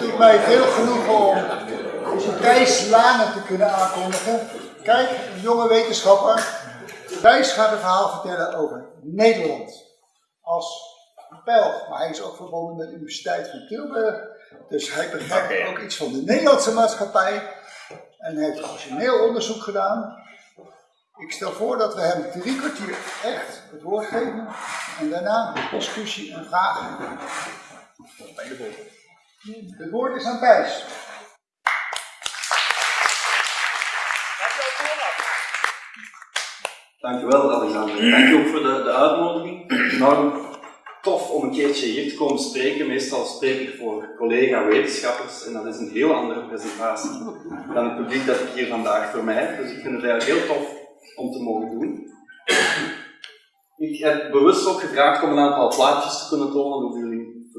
Het doet mij veel genoegen om Thijs Lane te kunnen aankondigen. Kijk, een jonge wetenschapper. Thijs gaat een verhaal vertellen over Nederland als Belg, maar hij is ook verbonden met de Universiteit van Tilburg. Dus hij begrijpt ook iets van de Nederlandse maatschappij en heeft origineel onderzoek gedaan. Ik stel voor dat we hem drie kwartier echt het woord geven en daarna discussie en vragen. Het woord is aan Thijs. Dankjewel Alexander. Dank je ook voor de, de uitnodiging. Nou, tof om een keertje hier te komen spreken. Meestal spreek ik voor collega-wetenschappers en dat is een heel andere presentatie dan het publiek dat ik hier vandaag voor mij heb. Dus ik vind het eigenlijk heel tof om te mogen doen. Ik heb bewust ook gevraagd om een aantal plaatjes te kunnen tonen, jullie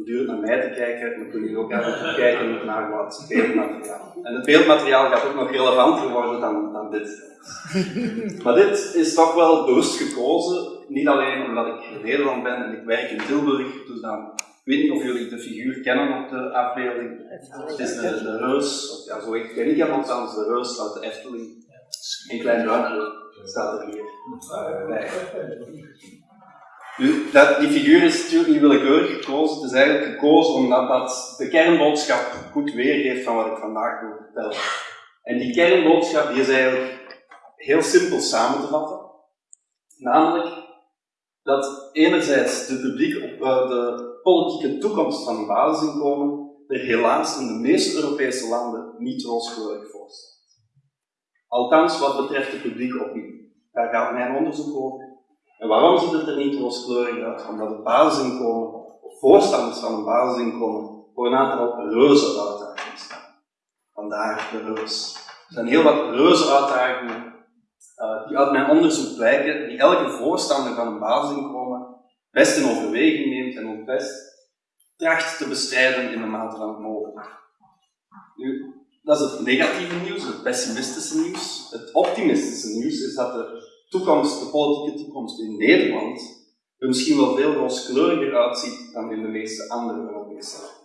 voortdurend naar mij te kijken, dan kunnen jullie ook even kijken naar wat beeldmateriaal. En het beeldmateriaal gaat ook nog relevanter worden dan, dan dit. Maar dit is toch wel bewust gekozen, niet alleen omdat ik in Nederland ben en ik werk in Tilburg, dus dan, ik weet niet of jullie de figuur kennen op de afbeelding. Het is de, de reus, of ja, zo ken ik hem althans, de reus uit de Efteling. Een klein duimpje staat er hier uh, bij. Nu, dat, die figuur is natuurlijk niet willekeurig gekozen. Het is eigenlijk gekozen omdat dat de kernboodschap goed weergeeft van wat ik vandaag wil vertellen. En die kernboodschap die is eigenlijk heel simpel samen te vatten. Namelijk dat enerzijds de publiek op uh, de politieke toekomst van een basisinkomen er helaas in de meeste Europese landen niet rooskleurig voor staat. Althans wat betreft de publieke opinie. Daar gaat mijn onderzoek over. En waarom ziet het er niet rooskleurig uit? Omdat het basisinkomen, of voorstanders van een basisinkomen, voor een aantal reuze uitdagingen staan. Vandaar de reus. Er zijn heel wat reuze uitdagingen uh, die uit mijn onderzoek blijken, die elke voorstander van een basisinkomen best in overweging neemt en ook best tracht te bestrijden in de mate van het mogelijk. Nu, dat is het negatieve nieuws, het pessimistische nieuws. Het optimistische nieuws is dat de toekomst, de politieke toekomst in Nederland er misschien wel veel rooskleuriger uitziet dan in de meeste andere Europese landen.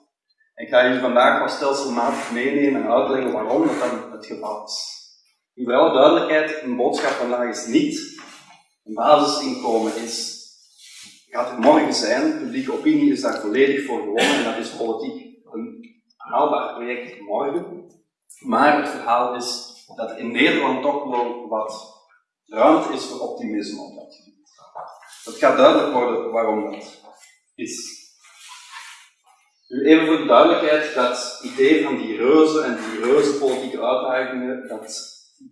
Ik ga jullie vandaag wel stelselmatig meenemen en uitleggen waarom dat dan het geval is. In alle duidelijkheid, een boodschap vandaag is niet een basisinkomen is, gaat er morgen zijn, publieke opinie is daar volledig voor gewonnen en dat is politiek een haalbaar project morgen. Maar het verhaal is dat in Nederland toch wel wat ruimte is voor optimisme op dat gebied. Het gaat duidelijk worden waarom dat is. Nu even voor de duidelijkheid, dat idee van die reuzen en die reuze politieke uitdagingen, dat,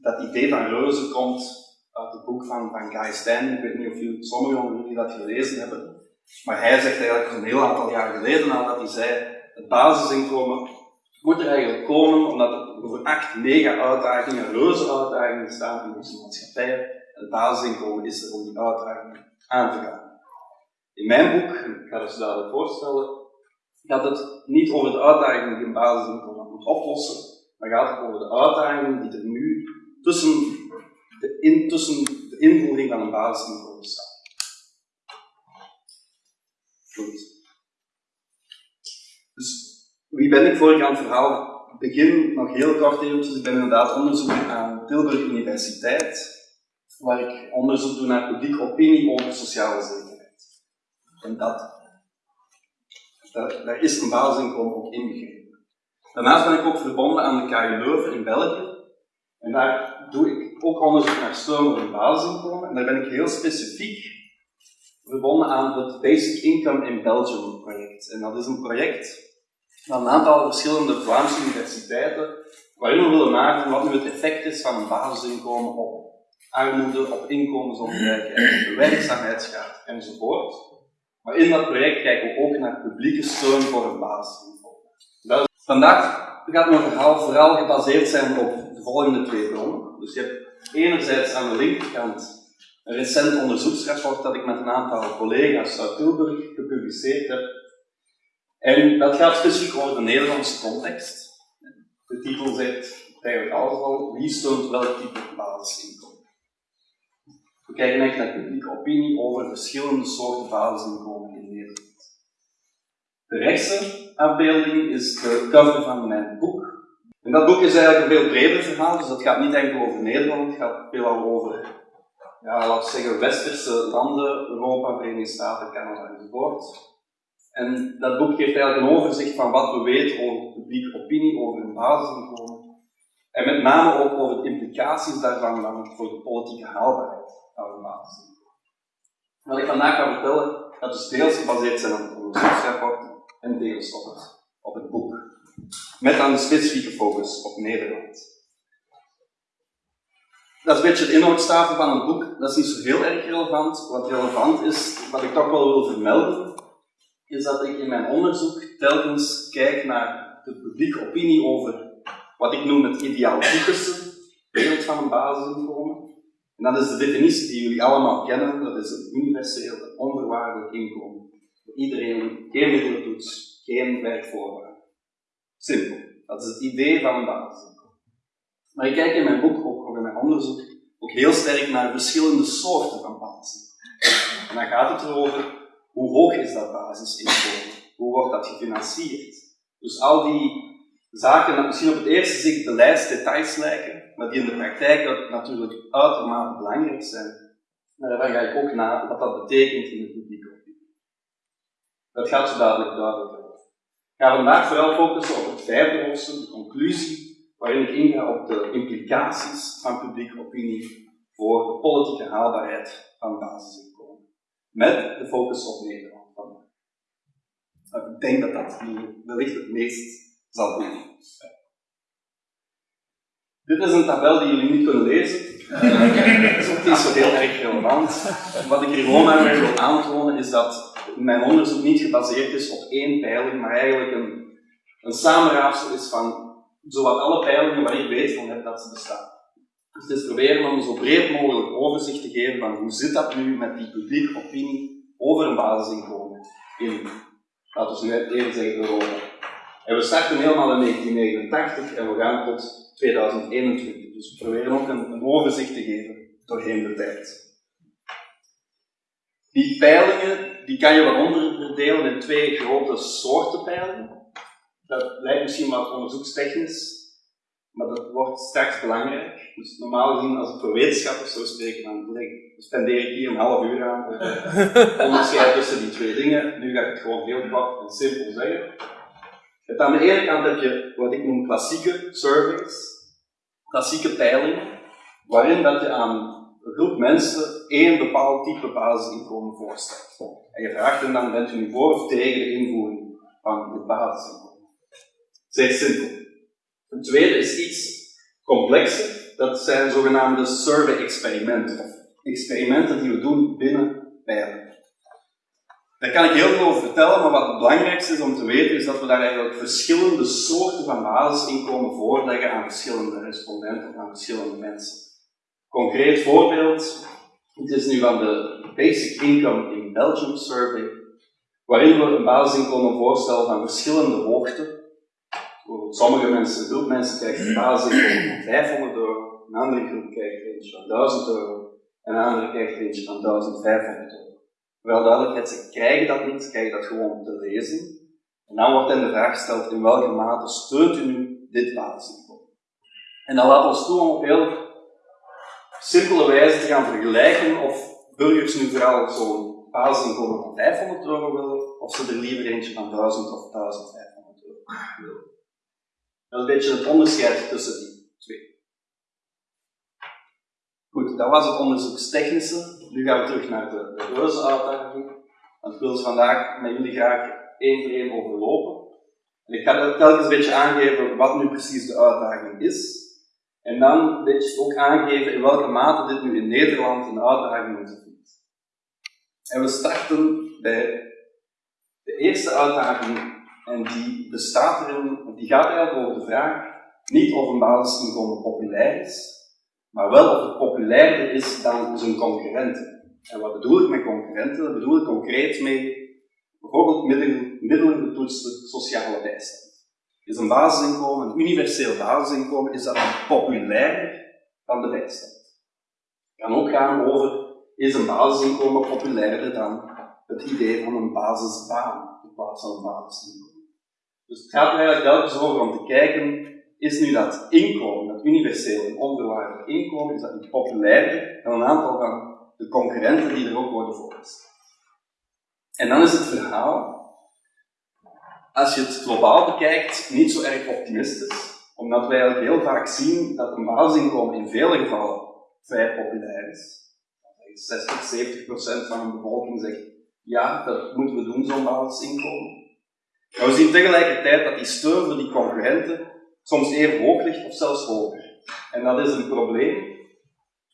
dat idee van reuzen komt uit het boek van, van Guy Stein. Ik weet niet of jullie, sommigen van jullie dat gelezen hebben. Maar hij zegt eigenlijk een heel aantal jaar geleden al dat hij zei, het basisinkomen moet er eigenlijk komen omdat er over acht mega-uitdagingen, reuze uitdagingen staan in onze maatschappij. En het basisinkomen is er om die uitdagingen aan te gaan. In mijn boek, ik ga het zo dadelijk voorstellen, gaat het niet over de uitdagingen die een basisinkomen moet oplossen, maar gaat het over de uitdagingen die er nu tussen de, de invoering van een basisinkomen staan. Goed. Dus wie ben ik voor ik aan het verhaal begin? Nog heel kort eventjes. Ik ben inderdaad onderzoeker aan Tilburg Universiteit, waar ik onderzoek doe naar publieke opinie over sociale zekerheid. En dat, dat daar is een basisinkomen ook inbegrepen. Daarnaast ben ik ook verbonden aan de KU Leuven in België. En daar doe ik ook onderzoek naar voor een basisinkomen. En daar ben ik heel specifiek verbonden aan het Basic Income in Belgium project. En dat is een project van een aantal verschillende Vlaamse universiteiten, waarin we willen maken wat nu het effect is van basisinkomen op armoede, op inkomensongelijkheid, werkzaamheidsgraad enzovoort. Maar in dat project kijken we ook naar publieke steun voor een basisinkomen. Vandaag gaat mijn verhaal vooral gebaseerd zijn op de volgende twee bronnen. Dus je hebt enerzijds aan de linkerkant een recent onderzoeksrapport dat ik met een aantal collega's uit Tilburg gepubliceerd heb en dat gaat specifiek over de Nederlandse context. De titel zegt eigenlijk alles al, wie steunt welk type basisinkomen. We kijken echt naar publieke opinie over verschillende soorten basisinkomen in Nederland. De rechtse afbeelding is de cover van mijn boek. En dat boek is eigenlijk een veel breder verhaal, dus dat gaat niet enkel over Nederland, het gaat veelal over, ja, laten zeggen, westerse landen, Europa, Verenigde Staten, Canada enzovoort. En dat boek geeft eigenlijk een overzicht van wat we weten over publieke opinie, over een basisinkomen. En met name ook over de implicaties daarvan dan voor de politieke haalbaarheid van een basisinkomen. Wat ik vandaag ga vertellen, dat is deels gebaseerd zijn op het onderzoeksrapport en deels op het, op het boek. Met dan een specifieke focus op Nederland. Dat is een beetje de inhoudstafel van het boek. Dat is niet zo heel erg relevant. Wat relevant is, wat ik toch wel wil vermelden, is dat ik in mijn onderzoek telkens kijk naar de publieke opinie over wat ik noem het ideaaltypische beeld van een basisinkomen. En dat is de definitie die jullie allemaal kennen, dat is een universeel, onvoorwaardelijk inkomen. Voor iedereen, geen middelentoets, geen werkvoorwaarden. Simpel. Dat is het idee van een basisinkomen. Maar ik kijk in mijn boek, ook in mijn onderzoek, ook heel sterk naar verschillende soorten van basisinkomen. En dan gaat het erover hoe hoog is dat basisinkomen? Hoe wordt dat gefinancierd? Dus al die zaken die misschien op het eerste zicht beleidsdetails lijken, maar die in de praktijk natuurlijk uitermate belangrijk zijn. Maar daar ga ik ook naar wat dat betekent in de publieke opinie. Dat gaat zo dadelijk duidelijk worden. Ik ga vandaag vooral focussen op het vijfde hoofdstuk, de conclusie, waarin ik inga op de implicaties van publieke opinie voor de politieke haalbaarheid van basisinkomen met de focus op Nederland. Ik denk dat dat wellicht het meest zal doen. Dit is een tabel die jullie niet kunnen lezen. Het is ook niet zo heel erg relevant. Wat ik hier gewoon maar wil aantonen is dat mijn onderzoek niet gebaseerd is op één peiling, maar eigenlijk een, een samenraapsel is van zowat alle peilingen waar ik weet van heb dat ze bestaan. Dus het is proberen om zo breed mogelijk overzicht te geven van hoe zit dat nu met die publieke opinie over een basisinkomen in, laten we nu even zeggen, Europa. En we starten helemaal in 1989 en we gaan tot 2021. Dus we proberen ook een, overzicht te geven doorheen de tijd. Die peilingen die kan je wel onderdelen in twee grote soorten peilingen. Dat lijkt misschien wat onderzoekstechnisch, maar dat wordt straks belangrijk. Dus normaal gezien, als ik voor wetenschappers zou spreken, dan spendeer ik hier een half uur aan om onderscheid tussen die twee dingen. Nu ga ik het gewoon heel kort en simpel zeggen. Het aan de ene kant heb je wat ik noem klassieke surveys, klassieke peilingen, waarin dat je aan een groep mensen één bepaald type basisinkomen voorstelt. En je vraagt hen dan, bent u nu voor of tegen de invoering van het basisinkomen? Zeer simpel. Een tweede is iets complexer. Dat zijn zogenaamde survey-experimenten, of experimenten die we doen binnen pijlen. Daar kan ik heel veel over vertellen, maar wat het belangrijkste is om te weten, is dat we daar eigenlijk verschillende soorten van basisinkomen voorleggen aan verschillende respondenten of aan verschillende mensen. Concreet voorbeeld, het is nu van de Basic Income in Belgium Survey, waarin we een basisinkomen voorstellen van verschillende hoogte, sommige mensen, een groep mensen krijgt een basisinkomen van 500 euro, een andere groep krijgt eentje van 1000 euro en een andere krijgt eentje van 1500 euro. Wel duidelijkheid, ze krijgen dat niet, ze krijgen dat gewoon te lezen. En dan wordt hen de vraag gesteld, in welke mate steunt u nu dit basisinkomen? En dan laat ons toe om op heel simpele wijze te gaan vergelijken of burgers nu vooral zo'n basisinkomen van 500 euro willen, of ze er liever eentje van 1000 of 1500 euro willen. Dat is een beetje het onderscheid tussen die twee. Goed, dat was het onderzoekstechnische. Nu gaan we terug naar de, de uitdaging. Want ik wil ze vandaag met jullie graag één voor één overlopen. En ik ga telkens een beetje aangeven wat nu precies de uitdaging is. En dan een beetje ook aangeven in welke mate dit nu in Nederland een uitdaging is. En we starten bij de eerste uitdaging en die bestaat erin, die gaat eigenlijk over de vraag niet of een basisinkomen populair is, maar wel of het populairder is dan zijn concurrenten. En wat bedoel ik met concurrenten? Dat bedoel ik concreet mee bijvoorbeeld middelen, middelen betoetste sociale bijstand. Is een basisinkomen, een universeel basisinkomen, is dat populairder dan de bijstand? Het kan ook gaan over, is een basisinkomen populairder dan het idee van een basisbaan in plaats van een basisinkomen? Dus het gaat er eigenlijk telkens over om te kijken, is nu dat inkomen, dat universeel en inkomen, is dat niet populairder dan een aantal van de concurrenten die er ook worden voorgesteld. En dan is het verhaal, als je het globaal bekijkt, niet zo erg optimistisch, omdat wij eigenlijk heel vaak zien dat een basisinkomen in vele gevallen vrij populair is. 60, 70 procent van de bevolking zegt, ja, dat moeten we doen, zo'n basisinkomen. Maar we zien tegelijkertijd dat die steun voor die concurrenten soms even hoog ligt of zelfs hoger. En dat is een probleem.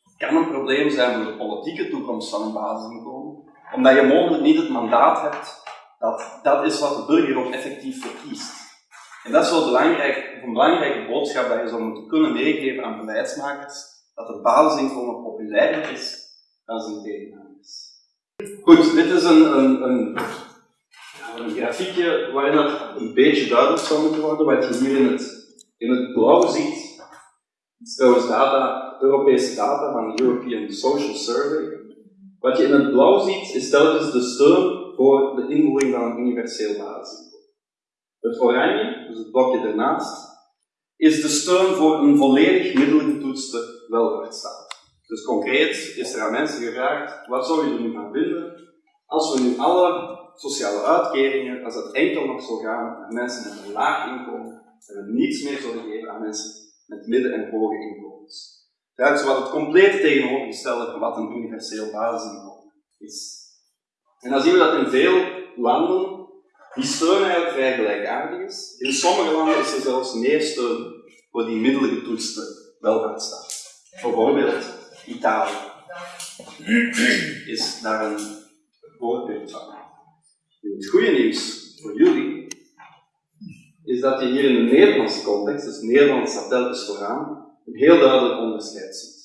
Het kan een probleem zijn voor de politieke toekomst van een basisinkomen, omdat je mogelijk niet het mandaat hebt dat dat is wat de burger ook effectief verkiest. En dat is wel een belangrijke boodschap dat je zou moeten kunnen meegeven aan beleidsmakers, dat het basisinkomen populairder is dan zijn tegenhangers. Goed, dit is een, een, een, een grafiekje waarin dat een beetje duidelijk zou moeten worden, wat je hier in het in het blauw ziet, het is trouwens Europese data van de European Social Survey. Wat je in het blauw ziet, is telkens de steun voor de invoering van een universeel basisinkomen. Het oranje, dus het blokje ernaast, is de steun voor een volledig middelgetoetste welvaartsstaat. Dus concreet is er aan mensen gevraagd, wat zou je er nu van vinden als we nu alle sociale uitkeringen, als dat enkel nog zou gaan naar mensen met een laag inkomen, dat we niets meer zullen geven aan mensen met midden- en hoge inkomens. Dat is wat het complete tegenovergestelde van wat een universeel basisinkomen is. En dan zien we dat in veel landen die steun eigenlijk vrij gelijkaardig is. In sommige landen is er zelfs meer steun voor die middelgetoetste welvaartsstaat. Bijvoorbeeld Italië is daar een het goede nieuws voor jullie is dat je hier in de Nederlandse context, dus Nederland staat telkens vooraan, een heel duidelijk onderscheid ziet.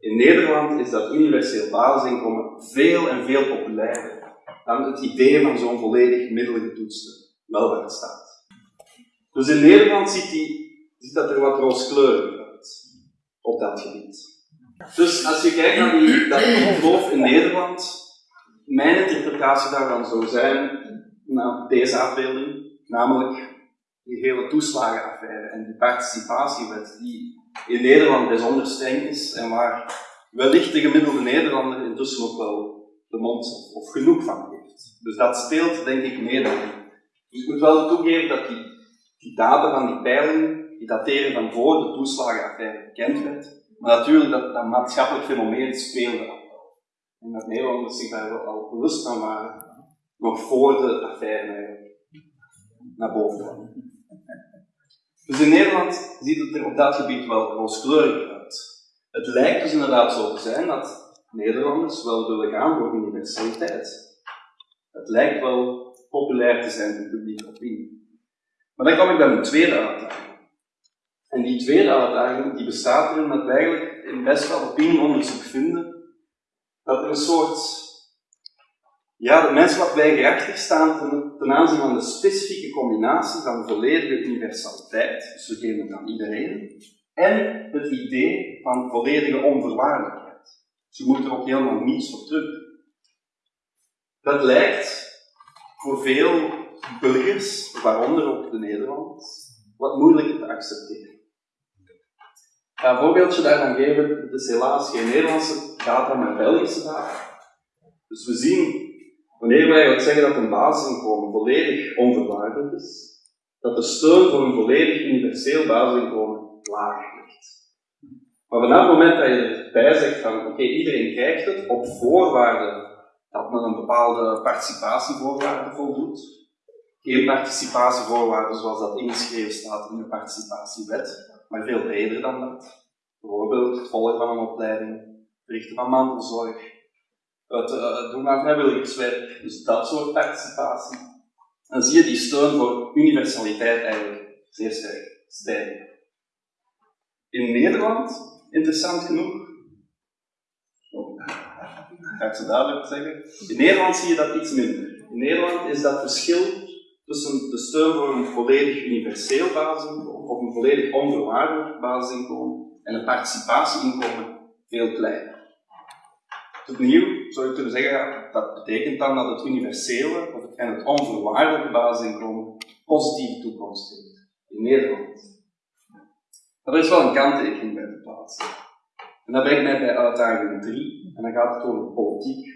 In Nederland is dat universeel basisinkomen veel en veel populairder dan het idee van zo'n volledig middelgetoetste welvaartsstaat. Dus in Nederland ziet, die, ziet dat er wat rooskleuriger uit op dat gebied. Dus als je kijkt naar die, dat geloof in Nederland, mijn interpretatie daarvan zou zijn, naar deze afbeelding, namelijk die hele toeslagenaffaire en die participatiewet, die in Nederland bijzonder streng is en waar wellicht de gemiddelde Nederlander intussen ook wel de mond of genoeg van heeft. Dus dat speelt denk ik mee. Dus ik moet wel toegeven dat die, die data van die peiling, die dateren van voor de toeslagenaffaire bekend werd, maar natuurlijk dat, dat maatschappelijk fenomeen speelde. En dat Nederlanders zich daar al bewust van waren, nog voor de affaire naar boven kwam. Dus in Nederland ziet het er op dat gebied wel rooskleurig uit. Het lijkt dus inderdaad zo te zijn dat Nederlanders wel willen gaan voor universaliteit. Het lijkt wel populair te zijn in publieke opinie. Maar dan kom ik bij mijn tweede uitdaging. En die tweede uitdaging die bestaat erin dat we eigenlijk in best wel opinieonderzoek vinden dat er een soort ja, de mensen wat weigerachtig staan ten, aanzien van de specifieke combinatie van volledige universaliteit, dus we geven het aan iedereen, en het idee van volledige onvoorwaardelijkheid. Dus je moet er ook helemaal niets voor terug. Dat lijkt voor veel burgers, waaronder ook de Nederlanders, wat moeilijker te accepteren. Een voorbeeldje daarvan geven. Het is helaas geen Nederlandse data, maar Belgische data. Dus we zien Wanneer wij wat zeggen dat een basisinkomen volledig onvoorwaardelijk is, dat de steun voor een volledig universeel basisinkomen laag ligt. Maar vanaf het moment dat je erbij zegt van oké, iedereen krijgt het op voorwaarde dat men een bepaalde participatievoorwaarde voldoet, geen participatievoorwaarden zoals dat ingeschreven staat in de participatiewet, maar veel breder dan dat. Bijvoorbeeld het volgen van een opleiding, verrichten van mantelzorg, het uh, doen aan vrijwilligerswerk, dus dat soort participatie. Dan zie je die steun voor universaliteit eigenlijk zeer sterk stijgen. In Nederland, interessant genoeg, oh, ga ik zo duidelijk zeggen, in Nederland zie je dat iets minder. In Nederland is dat verschil tussen de steun voor een volledig universeel basisinkomen of een volledig onvoorwaardelijk basisinkomen en een participatieinkomen veel kleiner. Opnieuw zou je kunnen zeggen, dat betekent dan dat het universele en het onvoorwaardelijke basisinkomen positieve toekomst heeft in Nederland. Er is wel een kanttekening bij te plaatsen. En dat brengt mij bij uitdaging 3, en dan gaat het over politiek.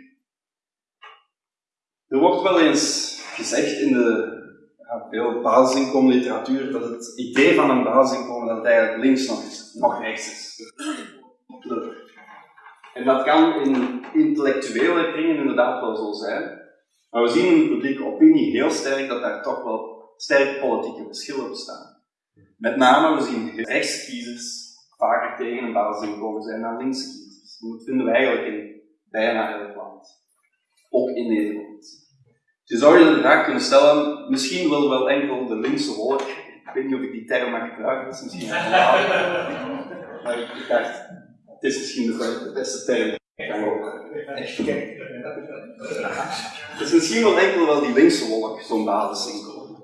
Er wordt wel eens gezegd in de ja, veel basisinkomenliteratuur dat het idee van een basisinkomen dat eigenlijk links nog, is, nog rechts is. En dat kan in intellectuele kringen inderdaad wel zo zijn. Maar we zien in de publieke opinie heel sterk dat daar toch wel sterke politieke verschillen bestaan. Met name, we zien rechtskiezers vaker tegen een basisinkomen zijn dan linkse kiezers. Dat vinden we eigenlijk in bijna elk land. Ook in Nederland. Je zou je de vraag kunnen stellen, misschien wil wel enkel de linkse wolk, ik weet niet of ik die term mag gebruiken, dat is misschien een maar ik dacht, is misschien de beste term. Dus misschien wel enkel wel die linkse wolk, zo'n basisinkomen.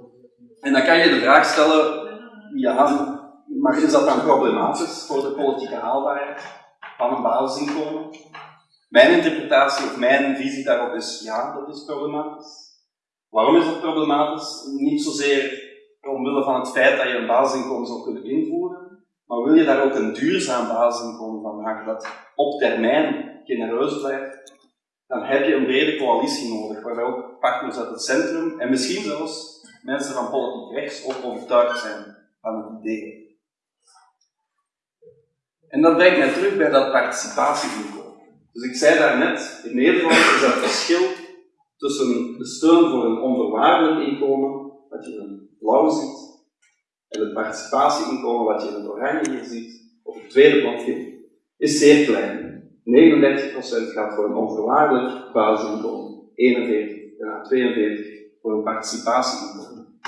En dan kan je de vraag stellen, ja, maar is dat dan problematisch voor de politieke haalbaarheid van een basisinkomen? Mijn interpretatie of mijn visie daarop is, ja, dat is problematisch. Waarom is dat problematisch? Niet zozeer omwille van het feit dat je een basisinkomen zou kunnen invoeren, maar wil je daar ook een duurzaam basisinkomen van maken dat op termijn genereus blijft, dan heb je een brede coalitie nodig, waarbij ook partners uit het centrum en misschien zelfs mensen van politiek rechts ook overtuigd zijn van het idee. En dat brengt mij terug bij dat participatieinkomen. Dus ik zei daarnet, in Nederland is dat verschil tussen de steun voor een onvoorwaardelijk inkomen, wat je in blauw ziet, en het participatieinkomen, wat je in het oranje hier ziet, op het tweede plaatje, is zeer klein. 39% gaat voor een onvoorwaardelijk basisinkomen, 41, ja, 42 voor een participatieinkomen.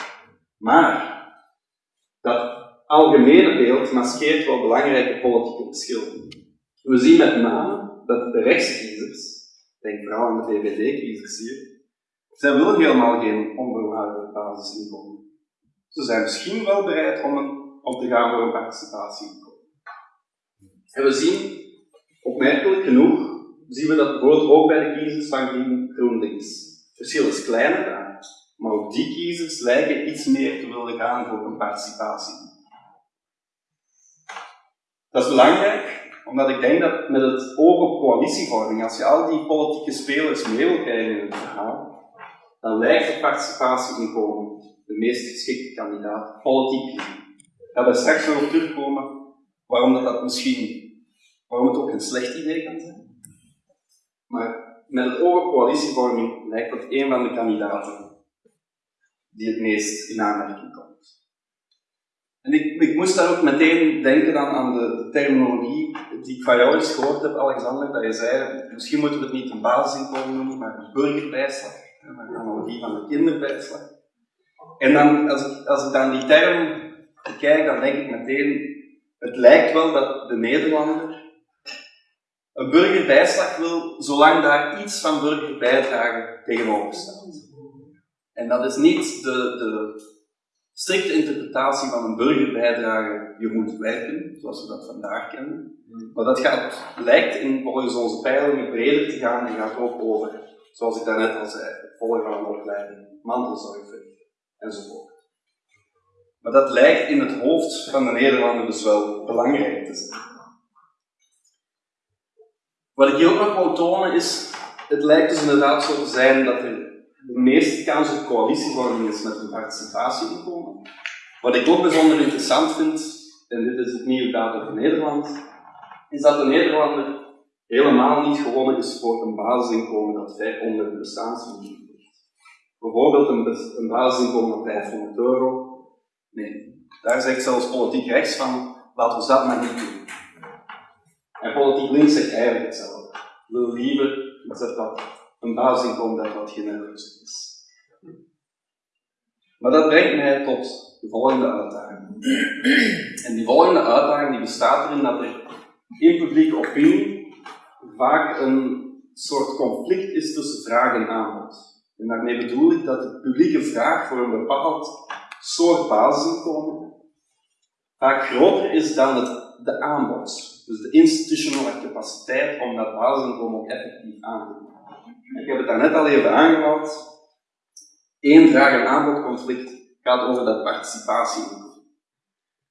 Maar dat algemene beeld maskeert wel belangrijke politieke verschillen. We zien met name dat de rechtskiezers denk vooral aan de VVD-kiezers hier, zij willen helemaal geen onvoorwaardelijk basisinkomen. Ze zijn misschien wel bereid om, een, om te gaan voor een participatieinkomen. En we zien, opmerkelijk genoeg, zien we dat bijvoorbeeld ook bij de kiezers van GroenLinks. Het verschil is kleiner maar ook die kiezers lijken iets meer te willen gaan voor een participatie. Dat is belangrijk, omdat ik denk dat met het oog op coalitievorming, als je al die politieke spelers mee wil krijgen in het verhaal, dan lijkt het participatieinkomen de meest geschikte kandidaat, politiek gezien. Ik ga daar straks nog op terugkomen waarom dat, dat misschien, waarom het ook een slecht idee kan zijn. Maar met het oog op coalitievorming lijkt dat een van de kandidaten die het meest in aanmerking komt. En ik, ik moest daar ook meteen denken dan aan de, terminologie die ik van jou eens gehoord heb, Alexander, dat je zei, misschien moeten we het niet een basisinkomen noemen, maar een burgerbijslag. Een analogie van de kinderbijslag. En dan, als ik, als dan die term bekijk, dan denk ik meteen, het lijkt wel dat de Nederlander een burgerbijslag wil, zolang daar iets van burgerbijdrage tegenover staat. En dat is niet de, de strikte interpretatie van een burgerbijdrage, je moet werken, zoals we dat vandaag kennen. Maar dat gaat, lijkt in, volgens onze peilingen breder te gaan en gaat ook over, zoals ik daarnet al zei, het volgen van een opleiding, mantelzorgverrichting enzovoort. Maar dat lijkt in het hoofd van de Nederlander dus wel belangrijk te zijn. Wat ik hier ook nog wil tonen is, het lijkt dus inderdaad zo te zijn dat er de meeste kans op coalitievorming is met een participatieinkomen. Wat ik ook bijzonder interessant vind, en dit is het nieuwe data voor Nederland, is dat de Nederlander helemaal niet gewonnen is voor een basisinkomen dat ver onder de. Bijvoorbeeld een, een basisinkomen van 500 euro. Nee, daar zegt zelfs politiek rechts van, laten we dat maar niet doen. En politiek links zegt eigenlijk hetzelfde. We liever iets dat een basisinkomen dat wat genereus is. Maar dat brengt mij tot de volgende uitdaging. En die volgende uitdaging die bestaat erin dat er in publieke opinie vaak een soort conflict is tussen vraag en aanbod. En daarmee bedoel ik dat de publieke vraag voor een bepaald soort basisinkomen vaak groter is dan het, de aanbod. Dus de institutionele capaciteit om dat basisinkomen ook effectief aan te bieden. Ik heb het daarnet al even aangehaald. Eén vraag- en aanbodconflict gaat over dat participatieinkomen.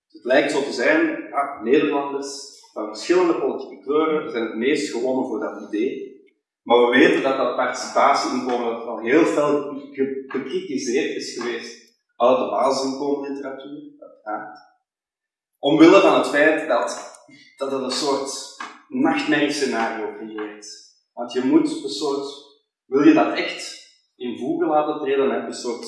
Het lijkt zo te zijn, ah, Nederlanders van verschillende politieke kleuren zijn het meest gewonnen voor dat idee. Maar we weten dat dat participatieinkomen al heel veel gekritiseerd is geweest uit de basisinkomenliteratuur, uiteraard. Omwille van het feit dat, dat het een soort nachtmerriescenario creëert. Want je moet een soort, wil je dat echt in voegen laten treden, dan heb je een soort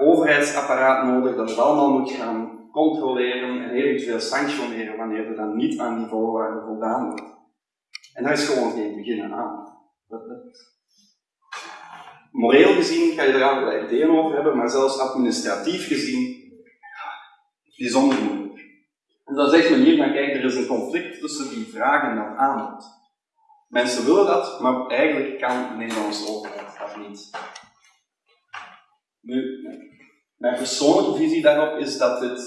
overheidsapparaat nodig dat het allemaal moet gaan controleren en eventueel sanctioneren wanneer er dan niet aan die voorwaarden voldaan wordt. En daar is gewoon geen beginnen aan. Dat, dat... Moreel gezien kan je er allerlei ideeën over hebben, maar zelfs administratief gezien, bijzonder moeilijk. En dan zegt men hier, maar kijk, er is een conflict tussen die vraag en dat aanbod. Mensen willen dat, maar eigenlijk kan de Nederlandse overheid dat niet. Nu, mijn persoonlijke visie daarop is dat het,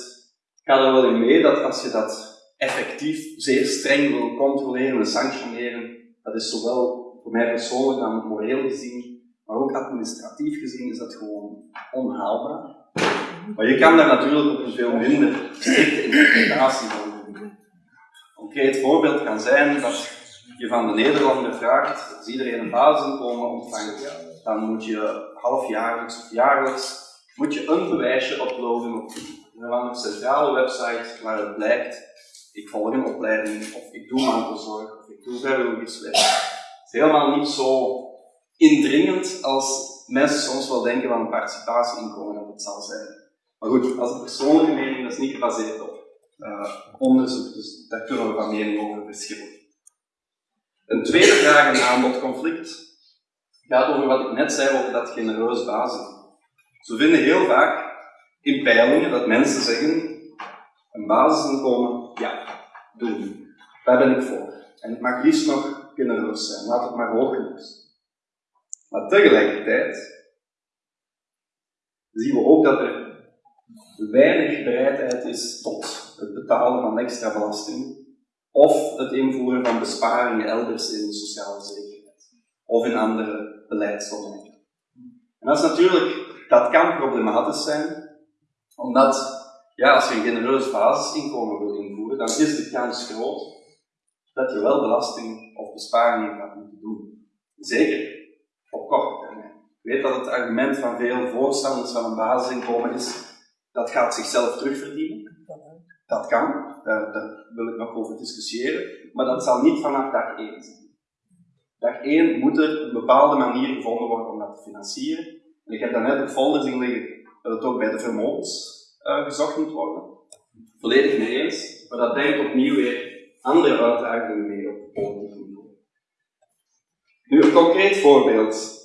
ik ga er wel in mee, dat als je dat effectief zeer streng wil controleren en sanctioneren, dat is zowel voor mij persoonlijk dan moreel gezien, maar ook administratief gezien is dat gewoon onhaalbaar. Maar je kan daar natuurlijk op een veel minder strikte interpretatie van doen. Een concreet voorbeeld kan zijn dat je van de Nederlander vraagt, als iedereen een basisinkomen ontvangt, dan moet je halfjaarlijks of jaarlijks moet je een bewijsje uploaden op een centrale website waar het blijkt, ik volg een opleiding, of ik doe mantelzorg, of ik doe vrijwilligerswerk. Het is helemaal niet zo indringend als mensen soms wel denken van een participatieinkomen dat het zal zijn. Maar goed, als een persoonlijke mening, dat is niet gebaseerd op uh, onderzoek, dus daar kunnen we van mening over verschillen. Een tweede vraag, een aanbodconflict, gaat over wat ik net zei over dat genereus basis. Ze vinden heel vaak in peilingen dat mensen zeggen, een basisinkomen, ja, doen. Daar ben ik voor. En het mag liefst nog genereus zijn, laat het maar zijn. Maar tegelijkertijd zien we ook dat er weinig bereidheid is tot het betalen van extra belasting of het invoeren van besparingen elders in de sociale zekerheid of in andere beleidsdomeinen. En dat is natuurlijk, dat kan problematisch zijn, omdat ja, als je een genereus basisinkomen wil invoeren, dan is de kans groot dat je wel belasting of besparingen gaat moeten doen. Zeker op korte termijn. Ik weet dat het argument van veel voorstanders van een basisinkomen is, dat gaat zichzelf terugverdienen. Dat kan, daar, wil ik nog over discussiëren, maar dat zal niet vanaf dag 1 zijn. Dag 1 moet er een bepaalde manier gevonden worden om dat te financieren. En ik heb daarnet een folder zien liggen dat het ook bij de vermogens gezocht moet worden. Volledig mee eens, maar dat brengt opnieuw weer andere uitdagingen mee op politiek niveau. Nu een concreet voorbeeld.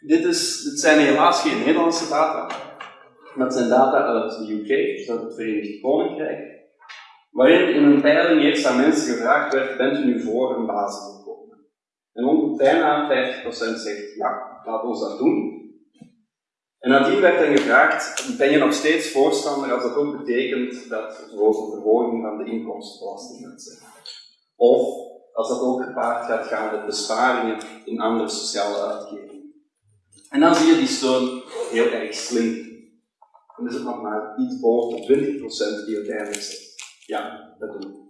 Dit, is, dit zijn helaas geen Nederlandse data, maar het zijn data uit de UK, dus uit het Verenigd Koninkrijk, waarin in een peiling eerst aan mensen gevraagd werd, bent u nu voor een basisinkomen? En ongeveer bijna 50% zegt, ja, laat ons dat doen. En nadien werd dan gevraagd, ben je nog steeds voorstander als dat ook betekent dat een verhoging van de inkomstenbelasting gaat zijn? Of als dat ook gepaard gaat gaan met besparingen in andere sociale uitgevingen. En dan zie je die steun heel erg slim. Dan is het nog maar iets boven de 20% die uiteindelijk zegt, ja, dat doen we.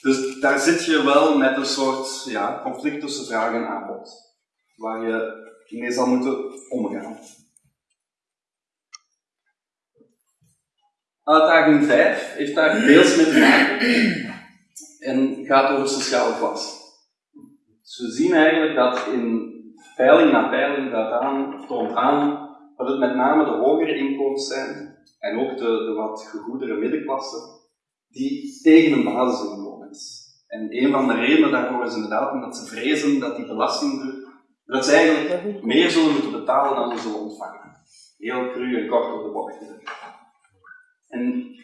Dus daar zit je wel met een soort ja, conflict tussen vraag en aanbod, waar je mee zal moeten omgaan. Uitdaging 5 heeft daar deels mee te maken en gaat over sociale klasse. Dus we zien eigenlijk dat in peiling na peiling dat aan, toont aan dat het met name de hogere inkomens zijn en ook de, de wat gegoedere middenklasse die tegen een basisinkomen is. En een van de redenen daarvoor is inderdaad omdat ze vrezen dat die belastingdruk dat ze eigenlijk meer zullen moeten betalen dan ze zullen ontvangen. Heel cru en kort op de bocht. En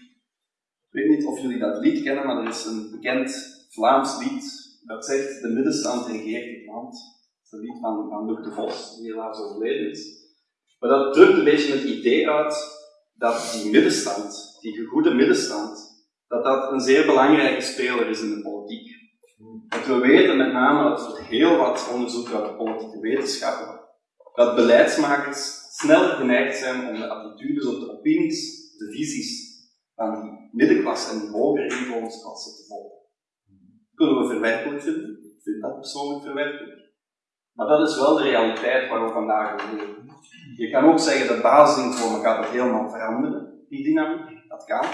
ik weet niet of jullie dat lied kennen, maar er is een bekend Vlaams lied dat zegt de middenstand regeert het land. Dat is een lied van, van Luc de Vos, die helaas overleden is. Maar dat drukt een beetje het idee uit dat die middenstand, die gegoede middenstand, dat dat een zeer belangrijke speler is in de politiek. We weten met name uit heel wat onderzoek uit de politieke wetenschappen, dat beleidsmakers sneller geneigd zijn om de attitudes of de opinies, de visies van die middenklasse en hogere inkomensklasse te volgen. Kunnen we verwerkelijk vinden? Ik vind dat persoonlijk verwerkelijk. Maar dat is wel de realiteit waar we vandaag leven. Je kan ook zeggen dat basisinkomen gaat het helemaal veranderen, die dynamiek. Dat kan.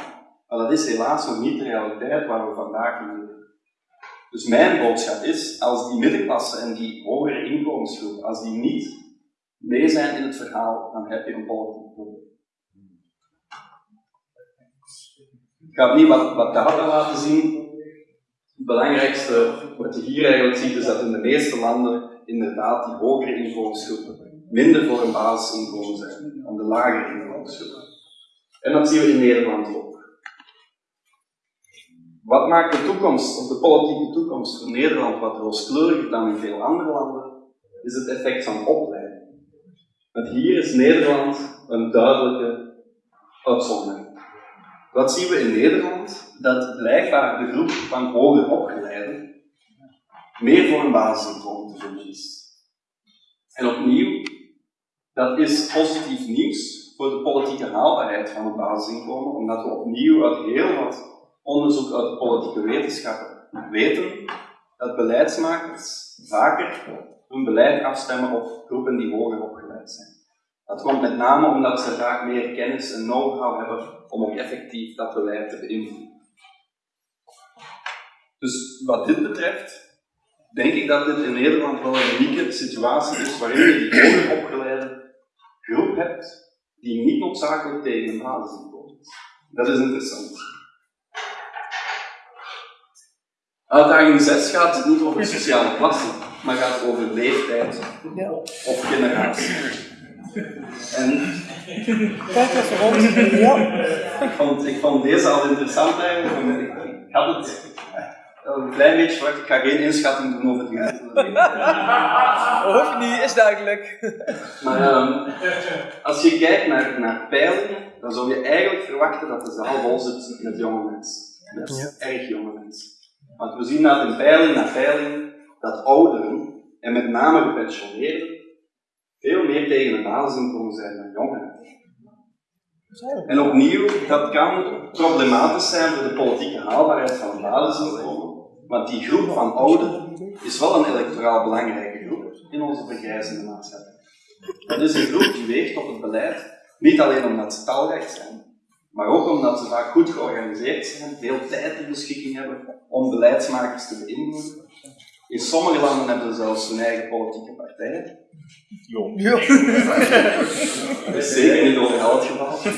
Maar dat is helaas nog niet de realiteit waar we vandaag in leven. Dus mijn boodschap is, als die middenklasse en die hogere inkomensgroep, als die niet mee zijn in het verhaal, dan heb je een politiek probleem. Ik ga niet wat, wat data laten zien. Het belangrijkste wat je hier eigenlijk ziet, is dat in de meeste landen inderdaad die hogere inkomensgroepen minder voor een basisinkomen zijn dan de lagere inkomensgroepen. En dat zien we in Nederland ook. Wat maakt de toekomst, of de politieke toekomst van Nederland wat rooskleuriger dan in veel andere landen, is het effect van opleiding. Want hier is Nederland een duidelijke uitzondering. Wat zien we in Nederland? Dat blijkbaar de groep van hoger opgeleiden meer voor een basisinkomen te vinden is. En opnieuw, dat is positief nieuws voor de politieke haalbaarheid van een basisinkomen, omdat we opnieuw uit heel wat onderzoek uit de politieke wetenschappen weten dat beleidsmakers vaker hun beleid afstemmen op groepen die hoger opgeleid zijn. Dat komt met name omdat ze vaak meer kennis en know-how hebben om ook effectief dat beleid te beïnvloeden. Dus wat dit betreft, denk ik dat dit in Nederland wel een unieke situatie is waarin je die hoger opgeleide groep hebt die niet noodzakelijk tegen een basisinkomen is. Dat is interessant. Uitdaging 6 gaat niet over sociale klasse, maar gaat over leeftijd of generatie. En Kijk even rond. Ja. ik vond, ik vond deze al interessant eigenlijk. Ik, ik had het een klein beetje verwacht. Ik ga geen inschatting doen over het gemiddelde Hoeft niet, is duidelijk. Maar ehm, als je kijkt naar, naar peilingen, dan zou je eigenlijk verwachten dat de zaal vol zit met jonge mensen. Met erg jonge mensen. Want we zien dat in peiling na peiling dat ouderen, en met name gepensioneerden, veel meer tegen een basisinkomen zijn dan jongeren. En opnieuw, dat kan problematisch zijn voor de politieke haalbaarheid van een basisinkomen, want die groep van ouderen is wel een electoraal belangrijke groep in onze vergrijzende maatschappij. Dat is een groep die weegt op het beleid, niet alleen omdat ze talrijk zijn, maar ook omdat ze vaak goed georganiseerd zijn, veel tijd ter beschikking hebben om beleidsmakers te beïnvloeden. In sommige landen hebben ze zelfs hun eigen politieke partijen. Dat is zeker niet overal het geval.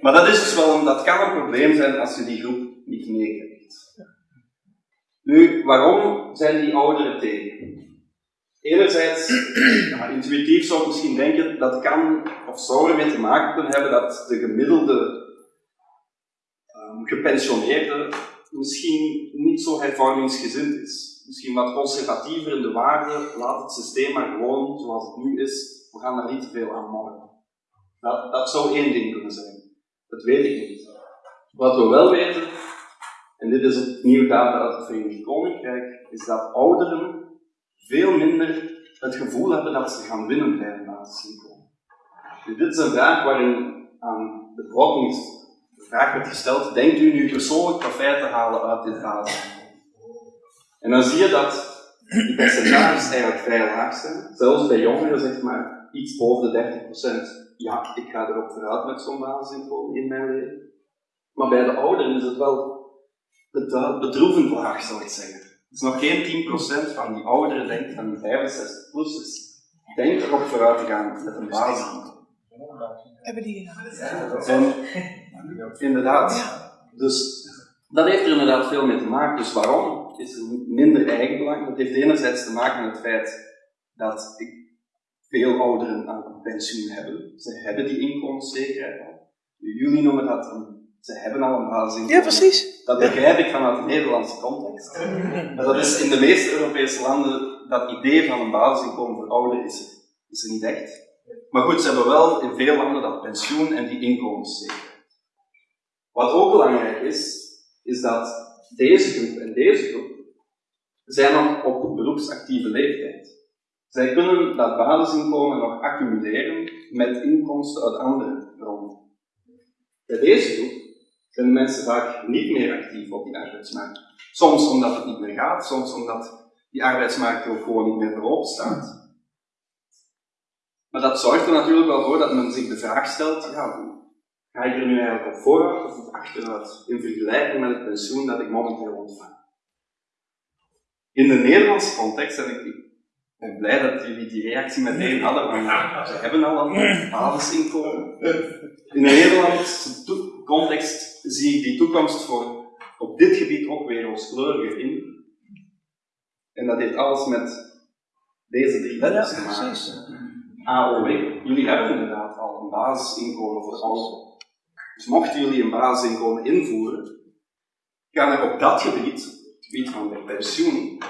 Maar dat, is dus wel een, dat kan een probleem zijn als je die groep niet meekrijgt. Nu, waarom zijn die ouderen tegen? Enerzijds, intuïtief zou ik misschien denken, dat kan of zou ermee te maken kunnen hebben dat de gemiddelde um, gepensioneerde misschien niet zo hervormingsgezind is. Misschien wat conservatiever in de waarden, laat het systeem maar gewoon zoals het nu is, we gaan daar niet te veel aan morgen. Dat, dat zou één ding kunnen zijn. Dat weet ik niet. Wat we wel weten, en dit is opnieuw data uit het Verenigd Koninkrijk, is dat ouderen veel minder het gevoel hebben dat ze gaan winnen bij een basisinkomen. Dus dit is een vraag waarin aan de bevolking de vraag wordt gesteld, denkt u nu persoonlijk profijt te halen uit dit basisinkomen? En dan zie je dat die percentages eigenlijk vrij laag zijn. Zelfs bij jongeren zeg maar iets boven de 30%. Ja, ik ga erop vooruit met zo'n basisinkomen in mijn leven. Maar bij de ouderen is het wel bedroevend laag, zou ik zeggen. Dus nog geen 10% van die ouderen denkt, van die 65-plussers, denkt erop vooruit te gaan met een basisinkomen. Hebben die En inderdaad, dus dat heeft er inderdaad veel mee te maken. Dus waarom is er minder eigenbelang? Dat heeft enerzijds te maken met het feit dat veel ouderen aan pensioen hebben. Ze hebben die inkomenszekerheid al. Jullie noemen dat een ze hebben al een basisinkomen. Ja, precies. Dat begrijp ik vanuit de Nederlandse context. Dat is in de meeste Europese landen, dat idee van een basisinkomen voor ouderen is, is er niet echt. Maar goed, ze hebben wel in veel landen dat pensioen en die inkomenszekerheid. Wat ook belangrijk is, is dat deze groep en deze groep zijn nog op beroepsactieve leeftijd. Zij kunnen dat basisinkomen nog accumuleren met inkomsten uit andere bronnen. Bij deze groep zijn mensen vaak niet meer actief op die arbeidsmarkt. Soms omdat het niet meer gaat, soms omdat die arbeidsmarkt ook gewoon niet meer voorop staat. Maar dat zorgt er natuurlijk wel voor dat men zich de vraag stelt, ja, ga ik er nu eigenlijk op vooruit of op achteruit in vergelijking met het pensioen dat ik momenteel ontvang? In de Nederlandse context, en ik ben blij dat jullie die reactie meteen hadden, want ze hebben al een basisinkomen. In de Nederlandse context zie ik die toekomst voor op dit gebied ook weer rooskleuriger in. En dat heeft alles met deze drie letters te maken. AOW, jullie hebben inderdaad al een basisinkomen voor allen. Dus mochten jullie een basisinkomen invoeren, kan er op dat gebied, het gebied van de pensioen,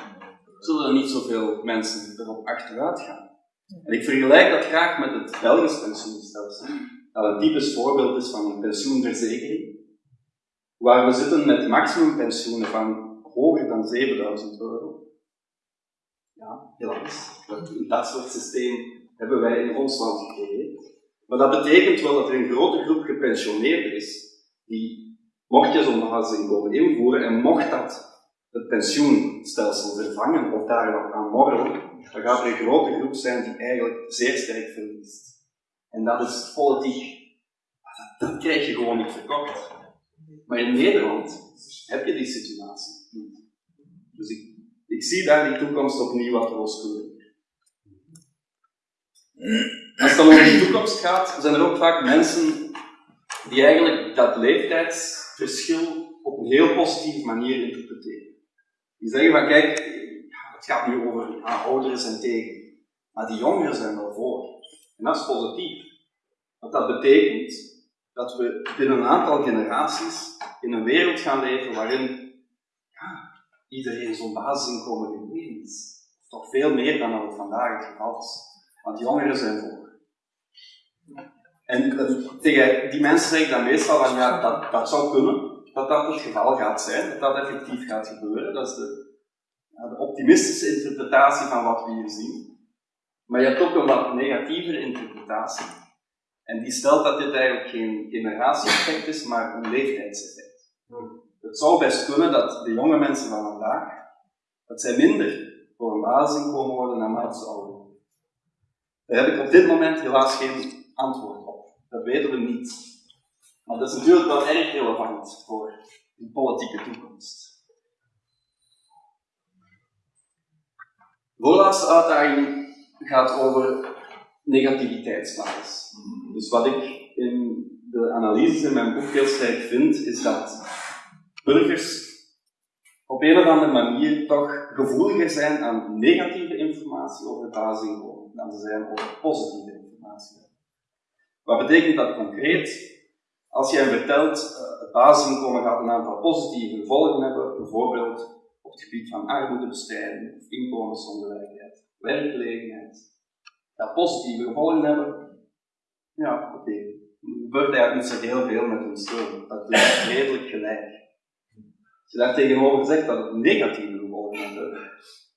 zullen er niet zoveel mensen erop achteruit gaan. En ik vergelijk dat graag met het Belgisch pensioenstelsel, dat een typisch voorbeeld is van een pensioenverzekering, waar we zitten met maximumpensioenen van hoger dan 7000 euro. Ja, helaas. Dat soort systeem hebben wij in ons land gecreëerd. Maar dat betekent wel dat er een grote groep gepensioneerden is, die, mocht je zo'n basisinkomen invoeren en mocht dat het pensioenstelsel vervangen of daar nog aan morgen, dan gaat er een grote groep zijn die eigenlijk zeer sterk verliest. En dat is politiek. Dat, dat krijg je gewoon niet verkocht. Maar in Nederland heb je die situatie niet. Dus ik, ik zie daar die toekomst opnieuw wat rooskleurig. Als het dan over de toekomst gaat, zijn er ook vaak mensen die eigenlijk dat leeftijdsverschil op een heel positieve manier interpreteren. Die zeggen van kijk, het gaat nu over ouderen zijn tegen, maar die jongeren zijn wel voor. En dat is positief. Want dat betekent dat we binnen een aantal generaties in een wereld gaan leven waarin ja, iedereen zo'n basisinkomen is. Toch veel meer dan dat het vandaag het geval is. Want jongeren zijn voor. En tegen die mensen zeg ik dan meestal van ja, dat, dat zou kunnen, dat dat het geval gaat zijn, dat dat effectief gaat gebeuren. Dat is de, ja, de optimistische interpretatie van wat we hier zien. Maar je hebt ook een wat negatievere interpretatie. En die stelt dat dit eigenlijk geen generatie-effect is, maar een leeftijdseffect. Het zou best kunnen dat de jonge mensen van vandaag, dat zij minder voor een basisinkomen worden naarmate ze ouder daar heb ik op dit moment helaas geen antwoord op. Dat weten we niet. Maar dat is natuurlijk wel erg relevant voor de politieke toekomst. De voorlaatste uitdaging gaat over negativiteitsbias. Dus wat ik in de analyses in mijn boek heel sterk vind, is dat burgers op een of andere manier toch gevoeliger zijn aan negatieve informatie over het basisinkomen dan te zijn over positieve informatie. Wat betekent dat concreet? Als jij vertelt, uh, het basisinkomen gaat een aantal positieve gevolgen hebben, bijvoorbeeld op het gebied van armoedebestrijding inkomensongelijkheid, werkgelegenheid, gaat positieve gevolgen hebben, ja, oké. Okay. Er gebeurt eigenlijk niet zo heel veel met hun steun. Dat is redelijk gelijk. Als je daar tegenover zegt dat het negatieve gevolgen heeft,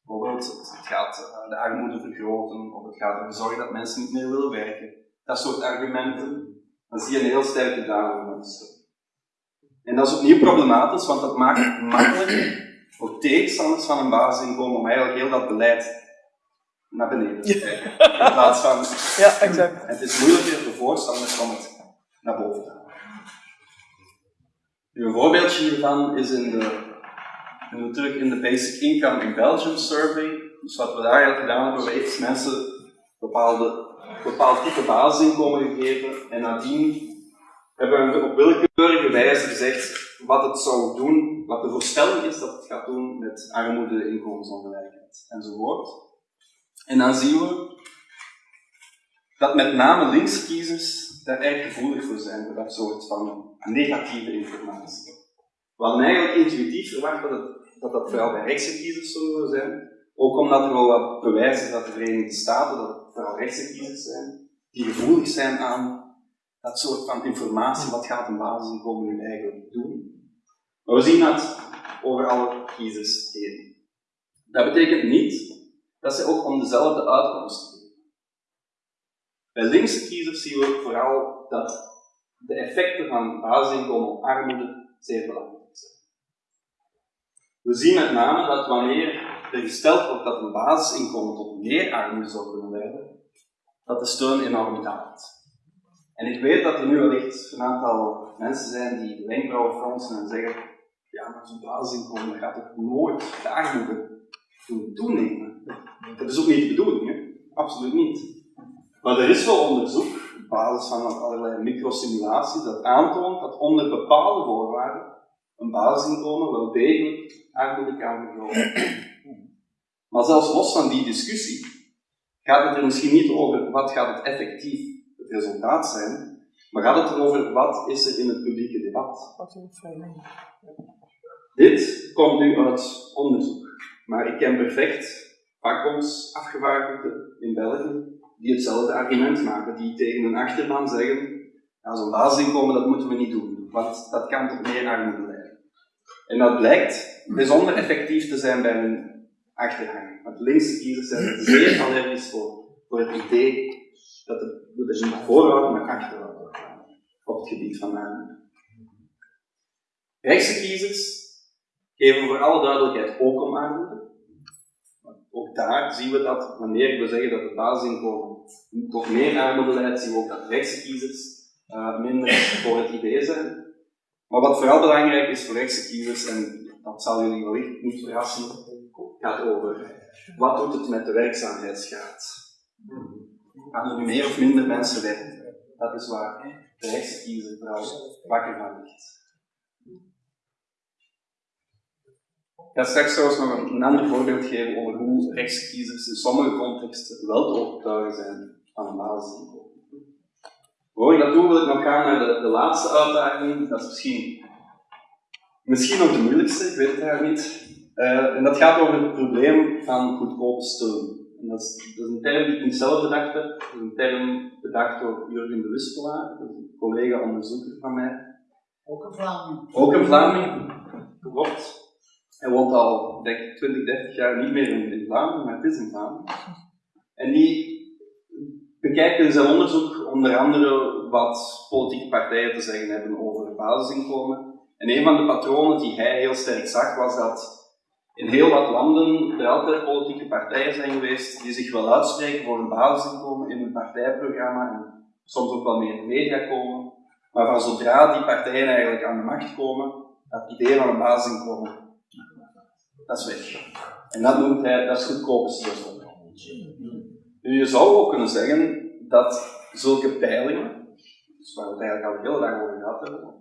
Bijvoorbeeld, het gaat eh, de armoede vergroten, of het gaat ervoor zorgen dat mensen niet meer willen werken. Dat soort argumenten, dan zie je een heel sterke daling mensen. En dat is opnieuw problematisch, want dat maakt het makkelijker voor tegenstanders van een basisinkomen om eigenlijk heel dat beleid naar beneden. In plaats van... Ja, exact. het is moeilijker voor voorstanders om het naar boven te halen. een voorbeeldje hiervan is in de terug in de Basic Income in Belgium survey. Dus wat we daar eigenlijk gedaan hebben, we hebben mensen bepaalde, bepaald type basisinkomen gegeven en nadien hebben we op willekeurige wijze gezegd wat het zou doen, wat de voorstelling is dat het gaat doen met armoede, inkomensongelijkheid enzovoort. En dan zien we dat met name linkse kiezers daar erg gevoelig voor zijn, voor dat soort van negatieve informatie. We hadden eigenlijk intuïtief verwacht dat dat dat vooral bij rechtse kiezers zullen zijn. Ook omdat er wel wat bewijs is dat de Verenigde Staten, dat vooral rechtse kiezers zijn, die gevoelig zijn aan dat soort van informatie, wat gaat een basisinkomen nu eigenlijk doen. Maar we zien dat over alle kiezers heen. Dat betekent niet dat ze ook om dezelfde uitkomsten geven. Bij linkse kiezers zien we vooral dat de effecten van basisinkomen op armoede zeer belangrijk zijn. We zien met name dat wanneer er gesteld wordt dat een basisinkomen tot meer armoede zou kunnen leiden, dat de steun enorm daalt. En ik weet dat er nu wellicht een aantal mensen zijn die de wenkbrauwen fronsen en zeggen, ja, maar zo'n basisinkomen gaat toch nooit de armoede toenemen. Dat is ook niet de bedoeling, hè? absoluut niet. Maar er is wel onderzoek, op basis van allerlei microsimulaties, dat aantoont dat onder bepaalde voorwaarden een basisinkomen wel degelijk armoede kan vergroten. Maar zelfs los van die discussie gaat het er misschien niet over wat gaat het effectief het resultaat zijn, maar gaat het erover wat is er in het publieke debat. Dit komt nu uit onderzoek, maar ik ken perfect vakbondsafgevaardigden in België die hetzelfde argument maken, die tegen een achterban zeggen, ja, zo'n basisinkomen dat moeten we niet doen, want dat kan tot meer armoede leiden. En dat blijkt bijzonder effectief te zijn bij hun achterhang. Want linkse kiezers zijn zeer allergisch voor, voor het idee dat dat er niet vooruit, maar gaan op het gebied van armoede. Rechtse kiezers geven voor alle duidelijkheid ook om armoede. Ook daar zien we dat wanneer we zeggen dat het basisinkomen tot meer armoede leidt, zien we ook dat rechtse kiezers uh, minder voor het idee zijn. Maar wat vooral belangrijk is voor rechtse kiezers, en dat zal jullie wellicht niet verrassen, gaat over wat doet het met de werkzaamheidsgraad. Gaan er nu meer of minder mensen werken? Dat is waar de rechtse kiezer vooral wakker van ligt. Ga straks trouwens nog een ander voorbeeld geven over hoe rechtskiezers in sommige contexten wel te overtuigen zijn van een basisinkomen. Voor ik dat doe, wil ik nog gaan naar de, de laatste uitdaging. Dat is misschien, misschien nog de moeilijkste, ik weet het eigenlijk niet. Uh, en dat gaat over het probleem van goedkope steun. En dat, is, dat is een term die ik niet zelf bedacht heb. Dat is een term bedacht door Jurgen de Wispelaar, een collega-onderzoeker van mij. Ook een Vlaming. Ook een Vlaming, klopt. Hij woont al, denk ik, 20, 30 jaar niet meer in, Vlaanderen, maar het is in Vlaanderen. En die bekijkt in zijn onderzoek onder andere wat politieke partijen te zeggen hebben over basisinkomen. En een van de patronen die hij heel sterk zag, was dat in heel wat landen er altijd politieke partijen zijn geweest die zich wel uitspreken voor een basisinkomen in hun partijprogramma en soms ook wel meer in de media komen. Maar van zodra die partijen eigenlijk aan de macht komen, dat idee van een basisinkomen dat is weg. En dat noemt hij, dat is goedkope steun. Nu, je zou ook kunnen zeggen dat zulke peilingen, dus waar we het eigenlijk al hele dag over gehad hebben,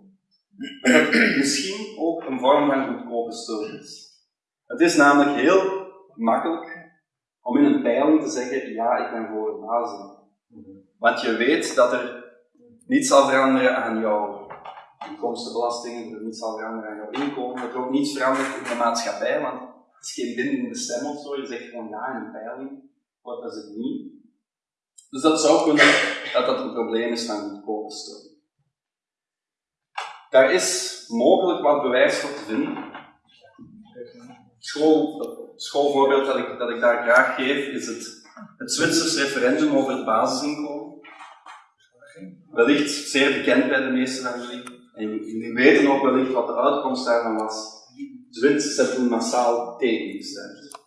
misschien ook een vorm van goedkope steun is. Het is namelijk heel makkelijk om in een peiling te zeggen, ja, ik ben voor een. Want je weet dat er niets zal veranderen aan jouw inkomstenbelastingen, er niets zal veranderen aan jouw inkomen, er ook niets verandert in de maatschappij, want het is geen bindende stem of zo. Je zegt gewoon ja in een peiling, wat is het niet. Dus dat zou kunnen dat dat een probleem is van goedkope steun. Daar is mogelijk wat bewijs voor te vinden. School, het schoolvoorbeeld dat ik, dat ik daar graag geef is het, het Zwitsers referendum over het basisinkomen. Wellicht zeer bekend bij de meesten van jullie. En weten ook wellicht wat de uitkomst daarvan was. Zwitsers hebben toen massaal tegen gestemd.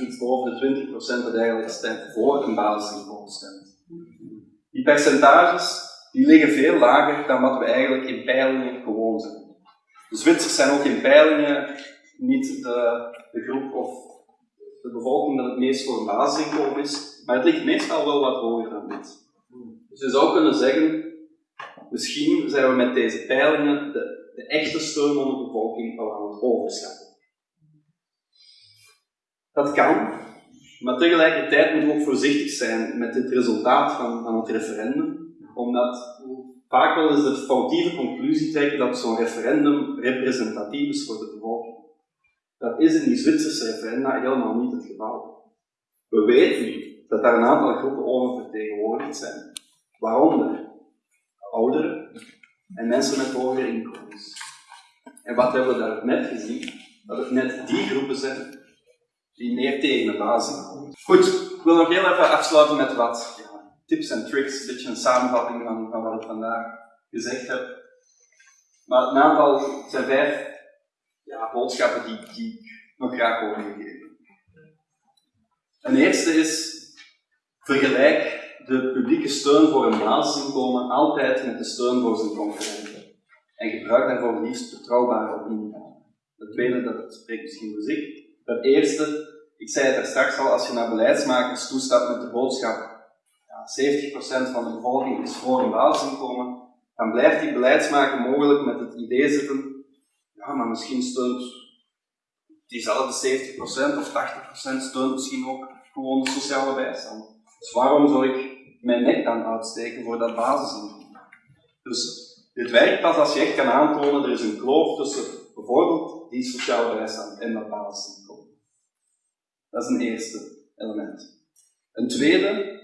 iets boven de 20% dat eigenlijk stemt voor een basisinkomen stemt. Die percentages die liggen veel lager dan wat we eigenlijk in peilingen gewoon zijn. De Zwitsers zijn ook in peilingen niet de, de groep of de bevolking dat het meest voor een basisinkomen is, maar het ligt meestal wel wat hoger dan dit. Dus je zou kunnen zeggen, misschien zijn we met deze peilingen de, de echte steun onder de bevolking al aan het overschatten. Dat kan, maar tegelijkertijd moeten we ook voorzichtig zijn met het resultaat van, van het referendum, omdat vaak wel eens de foutieve conclusie trekken dat zo'n referendum representatief is voor de bevolking. Dat is in die Zwitserse referenda helemaal niet het geval. We weten dat daar een aantal groepen oververtegenwoordigd zijn, waaronder ouderen en mensen met hogere inkomens. En wat hebben we daar net gezien? Dat het net die groepen zijn die meer tegen de basisinkomen. Goed, ik wil nog heel even afsluiten met wat ja, tips en tricks, een beetje een samenvatting van, wat ik vandaag gezegd heb. Maar een aantal zijn vijf ja, boodschappen die, die ik nog graag wil meegeven. Een eerste is, vergelijk de publieke steun voor een basisinkomen altijd met de steun voor zijn concurrenten. En gebruik daarvoor liefst betrouwbare opinie. Het tweede, dat spreekt misschien voor zich. Het eerste, ik zei het er straks al, als je naar beleidsmakers toestapt met de boodschap ja, 70% van de bevolking is voor een basisinkomen, dan blijft die beleidsmaker mogelijk met het idee zitten, ja, maar misschien steunt diezelfde 70% of 80% steunt misschien ook gewoon de sociale bijstand. Dus waarom zou ik mijn nek dan uitsteken voor dat basisinkomen? Dus dit werkt pas als je echt kan aantonen, er is een kloof tussen bijvoorbeeld die sociale bijstand en dat basisinkomen. Dat is een eerste element. Een tweede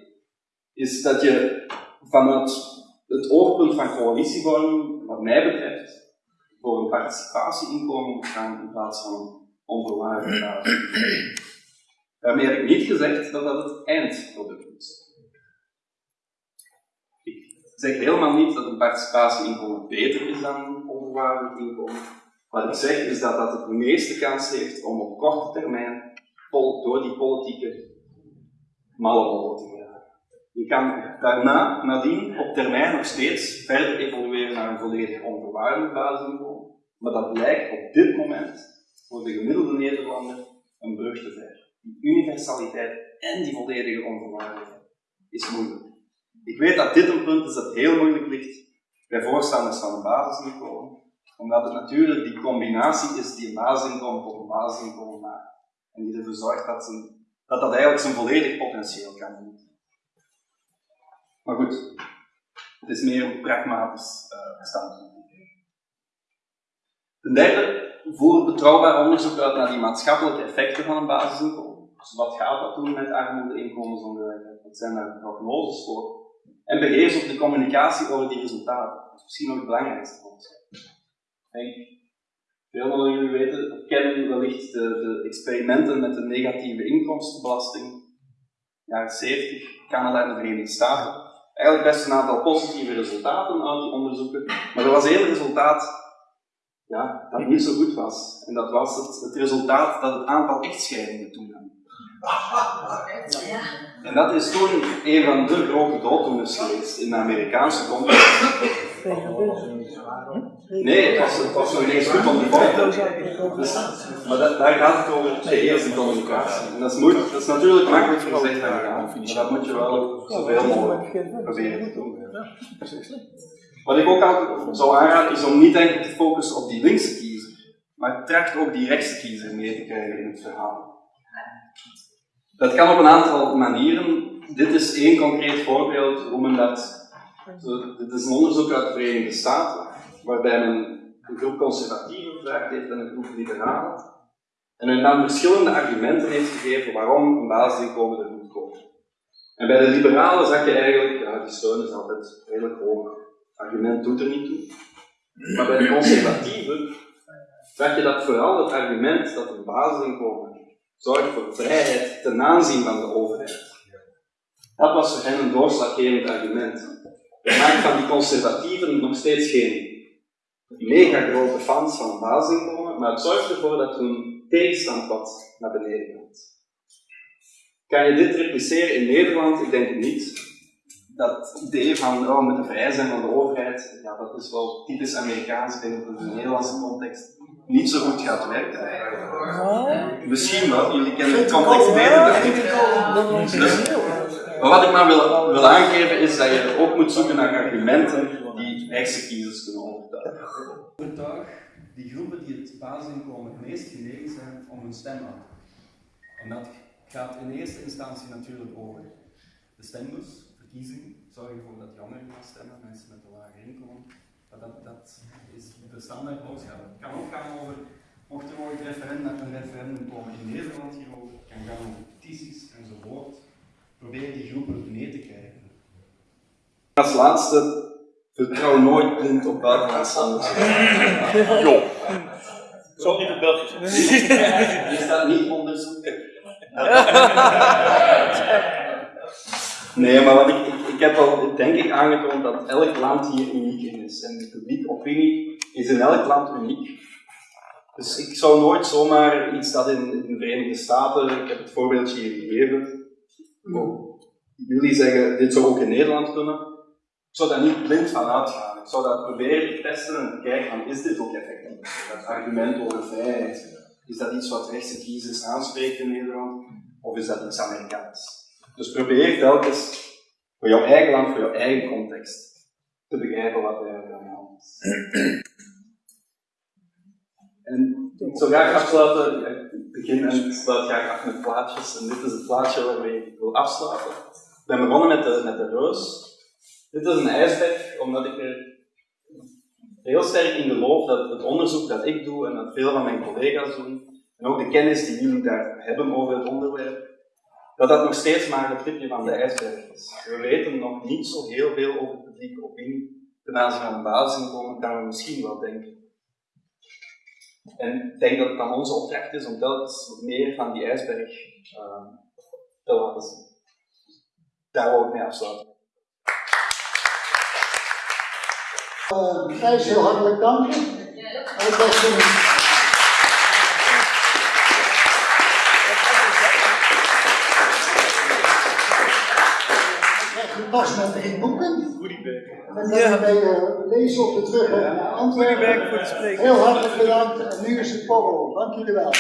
is dat je vanuit het oogpunt van coalitievorming, wat mij betreft, voor een participatieinkomen moet gaan in plaats van onvoorwaardelijk. Daarmee heb ik niet gezegd dat dat het eindproduct is. Zeg helemaal niet dat een participatieinkomen beter is dan een onvoorwaardelijk inkomen. Wat ik zeg is dat dat het meeste kans heeft om op korte termijn door die politieke mallenrollen te geraken. Je kan daarna, nadien, op termijn nog steeds verder evolueren naar een volledig onvoorwaardelijk basisinkomen, maar dat lijkt op dit moment voor de gemiddelde Nederlander een brug te ver. Die universaliteit en die volledige onvoorwaardelijkheid is moeilijk. Ik weet dat dit een punt is dat heel moeilijk ligt bij voorstanders van een basisinkomen, omdat het natuurlijk die combinatie is die een basisinkomen tot een basisinkomen maakt. En die ervoor zorgt dat, dat dat eigenlijk zijn volledig potentieel kan doen. Maar goed, het is meer een pragmatisch uh, standpunt. Ten derde, voer betrouwbaar onderzoek uit naar die maatschappelijke effecten van een basisinkomen. Dus wat gaat dat doen met armoede, inkomensongelijkheid? Wat zijn daar prognoses voor? En beheers op de communicatie over die resultaten. Dat is misschien nog het belangrijkste voor ons. Denk, veel van jullie weten, kennen wellicht de, de, experimenten met de negatieve inkomstenbelasting. Jaren 70, Canada en de Verenigde Staten. Eigenlijk best een aantal positieve resultaten uit die onderzoeken. Maar er was één resultaat ja, dat niet zo goed was. En dat was het, het resultaat dat het aantal echtscheidingen toenam. En dat is toen een van de grote dooddoeners geweest in de Amerikaanse context. Nee, het was, het was nog ineens goed om te dus, Maar dat, daar gaat het over de in communicatie. En dat is, natuurlijk makkelijk gezegd dan gedaan. Maar dat moet je wel zoveel mogelijk proberen te doen. Wat ik ook altijd zou aanraden is om niet enkel te focussen op die linkse kiezer, maar tracht ook die rechtse kiezer mee te krijgen in het verhaal. Dat kan op een aantal manieren. Dit is één concreet voorbeeld hoe men dat. Dit is een onderzoek uit de Verenigde Staten, waarbij men een groep conservatieven gevraagd heeft en een groep liberalen. En men dan verschillende argumenten heeft gegeven waarom een basisinkomen er moet komen. En bij de liberalen zag je eigenlijk, ja, die steun is altijd redelijk hoog. Het argument doet er niet toe. Maar bij de conservatieven zag je dat vooral het argument dat een basisinkomen zorgt voor vrijheid ten aanzien van de overheid. Dat was voor hen een doorslaggevend argument. Maakt van die conservatieven nog steeds geen mega grote fans van basisinkomen, maar het zorgt ervoor dat hun tegenstand naar beneden gaat. Kan je dit repliceren in Nederland? Ik denk het niet. Dat idee van oh, we moeten vrij zijn van de overheid, ja, dat is wel typisch Amerikaans. Ik denk dat het in de Nederlandse context niet zo goed gaat werken. Misschien wel, jullie kennen de context beter dan ik. Dus, maar wat ik maar wil, wil aangeven is dat je ook moet zoeken naar argumenten die rechtse kiezers kunnen overtuigen. Overtuig die groepen die het basisinkomen het meest genegen zijn om hun stem uit te En dat gaat in eerste instantie natuurlijk over de stembus, verkiezingen. Zorg ervoor dat jongeren gaan stemmen, mensen met een lager inkomen. Dat, dat, dat is de standaard boodschap. Het kan ook gaan over, mocht er ooit referendum, een referendum komen in Nederland hierover, het kan gaan over petities enzovoort. Probeer die groepen mee te krijgen. Als laatste, vertrouw nooit blind op buitenlandse Jo. Zo niet het Belgisch. Is dat niet onderzoek? Nee, maar wat ik, ik, ik heb al denk ik aangetoond dat elk land hier uniek in is. En de publieke opinie is in elk land uniek. Dus ik zou nooit zomaar iets dat in, de Verenigde Staten, ik heb het voorbeeldje hier gegeven, oh, jullie zeggen dit zou ook in Nederland kunnen. Ik zou daar niet blind van uitgaan. Ik zou dat proberen te testen en te kijken van is dit ook effectief? Dat argument over vrijheid, is dat iets wat rechtse kiezers aanspreekt in Nederland? Of is dat iets Amerikaans? Dus probeer telkens voor jouw eigen land, voor jouw eigen context, te begrijpen wat er aan de hand is. En ik zou graag afsluiten, ik begin en sluit graag af met plaatjes. En dit is het plaatje waarmee ik wil afsluiten. Ik ben begonnen met de, met de roos. Dit is een ijsberg, omdat ik er heel sterk in geloof dat het onderzoek dat ik doe en dat veel van mijn collega's doen, en ook de kennis die jullie daar hebben over het onderwerp, dat dat nog steeds maar het tipje van de ijsberg is. We weten nog niet zo heel veel over publieke opinie. Ten aanzien van een basisinkomen kan we misschien wel denken. En ik denk dat het dan onze opdracht is om telkens meer van die ijsberg uh, te laten zien. Daar wil ik mee afsluiten. Uh, Gijs, heel hartelijk dank. En ik was een... Je pas met drie boeken. En dan kan je uh, lezen op de terugweg naar Antwerpen. voor de spreker. Heel hartelijk bedankt. En nu is het borrel. Dank jullie wel.